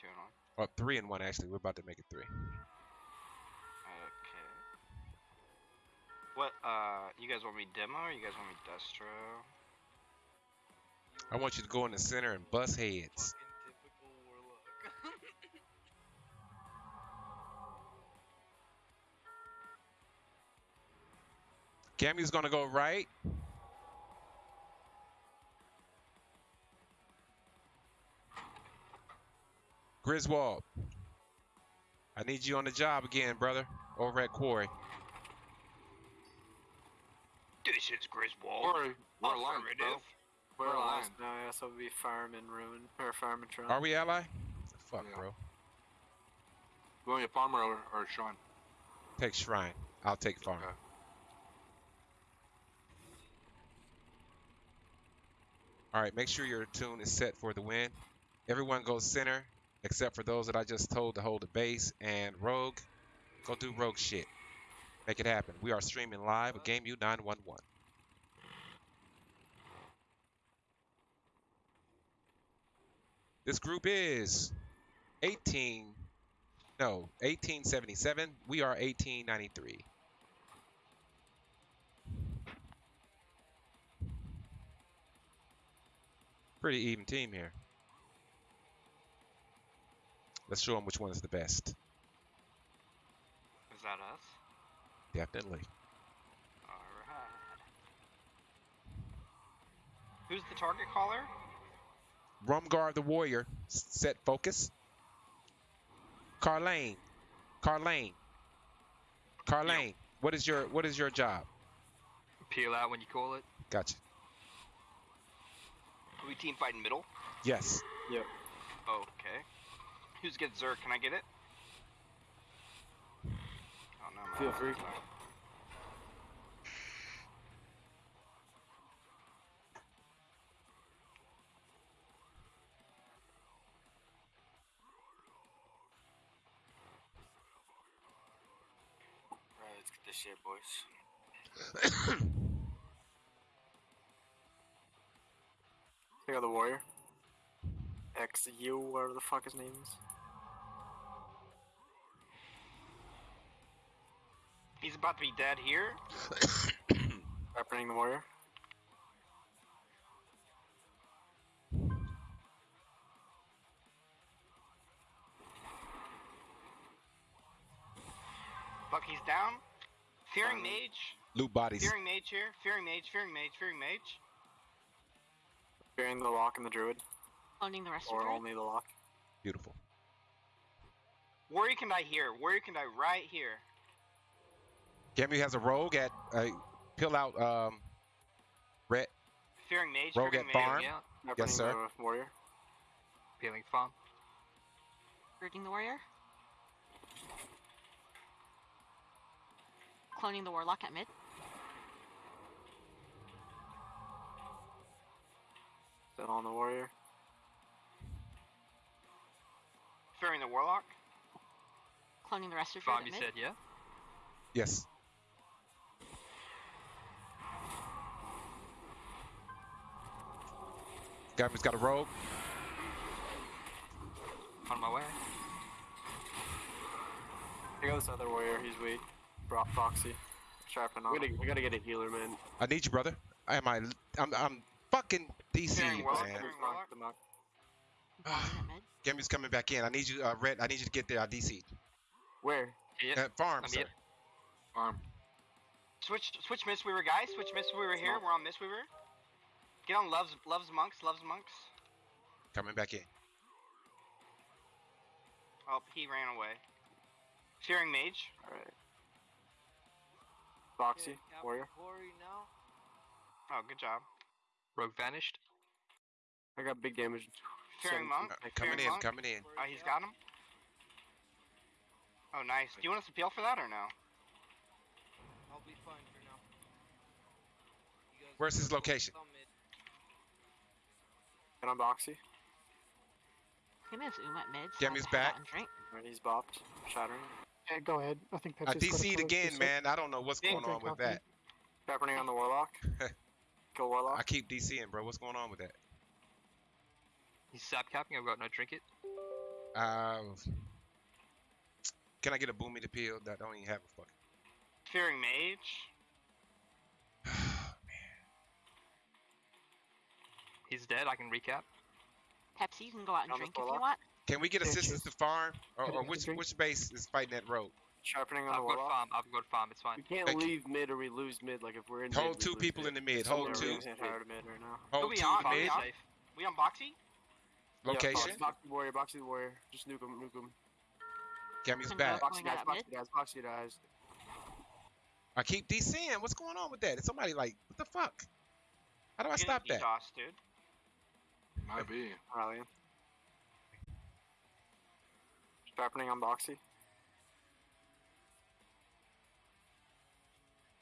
two and one. Well, three and one actually. We're about to make it three. Okay. What? Uh, you guys want me demo or you guys want me destro? I want you to go in the center and bust heads. Fucking. Gammy's gonna go right. Griswold, I need you on the job again, brother, over at Quarry. This is Griswold. Corey, we're aligned, bro. Affirmative. We're We're aligned. last now, yeah, so it'll be Farm and Ruin. Or Farm and Tron. Are we ally? Fuck, Yeah. bro. You want a farmer or, or Sean? Take Shrine. I'll take Farm. Okay. All right, make sure your tune is set for the win. Everyone goes center, except for those that I just told to hold the base. And Rogue, go do Rogue shit. Make it happen. We are streaming live with Game U911. This group is 18, no, 1877. We are 1893. Pretty even team here. Let's show them which one is the best. Is that us? Definitely. Alright. Who's the target caller? Rumgar the Warrior, set focus. Carlane, Carlane, Carlane. What is your what is your job? Peel out when you call it. Gotcha. Are we team fighting middle? Yes. Yep. Okay. Who's get Zerk? Can I get it? Oh no. Feel bad. free. Alright, let's get this shit, boys. Take out the Warrior. XU, whatever the fuck his name is. He's about to be dead here. Representing the Warrior. Bucky's down. Fearing Um, Mage. Loot bodies. Fearing Mage here. Fearing Mage. Fearing Mage. Fearing Mage. Fearing the lock and the druid. Owning the rest Or of it. only the lock. Beautiful. Warrior can die here. Warrior can die right here. Gammy has a rogue at uh, pill out um red Fearing Mage. Rogue fearing at mage. farm. Yeah. Representing sir. the Warrior. Peeling farm. Rooting the warrior. Cloning the warlock at mid. Set on the Warrior. The Warlock. Cloning the rest of your Farm, you said, yeah? Yes. Gammy's got a rogue. On my way. Take out this other Warrior, he's weak. Bro- Proxy. Sharpen on. We gotta, we gotta get a healer, man. I need you, brother. Am I? I'm, I'm fucking DC, Fearing Warlock. man. Gammy's coming back in. I need you, uh, Red. I need you to get there. I DC. Where? Here. At farm, I'm sir. here. Farm. Switch, switch Miss Weaver, guys. Switch Miss Weaver here. We're on Miss Weaver. Get on Love's, Love's Monks. Love's Monks. Coming back in. Oh, he ran away. Fearing Mage. Alright. Proxy. Warrior. Oh, good job. Rogue vanished. I got big damage. Fearing Monk. Uh, coming in. Monk. Coming in. Oh, he's got him. Oh, nice. Do you want us to peel for that or no? I'll be fine for now. Where's his location? summit. Get on Boxy. Him as Oom at mid. so Gammy's have to head out back. and he's bopped. Shattering. Yeah, go ahead. I think I Pepsi's DC'd again, man. I don't know what's going on with that. Sharpening on the Warlock. Kill Warlock. I keep DCing, bro. What's going on with that? He's sap capping. I've got no trinket. Um, can I get a boomy to peel? That don't even have a fucking. Fearing mage. Man. He's dead. I can recap. Pepsi, you can go out and On the drink if you want. Can we get assistance to farm, or, or which which base is fighting that road? Sharpening on I've the got farm. I've got farm. It's fine. We can't Thank you. leave mid or we lose mid. Like if we're in Hold mid, two people mid. in the mid. Hold we're two. gonna hit hard mid right now. Hold two on? We mid. on? Safe. We on Boxy? Location. Yeah, box, boxy warrior, boxy the warrior. Just nuke him, nuke him. Cammy's Can back. go- Boxy Going dies, out boxy mid? dies, boxy dies. I keep DCing. What's going on with that? Is somebody like, what the fuck? How do I stop that? DDoS, dude. Might be. Rallying. Sharpening on boxy.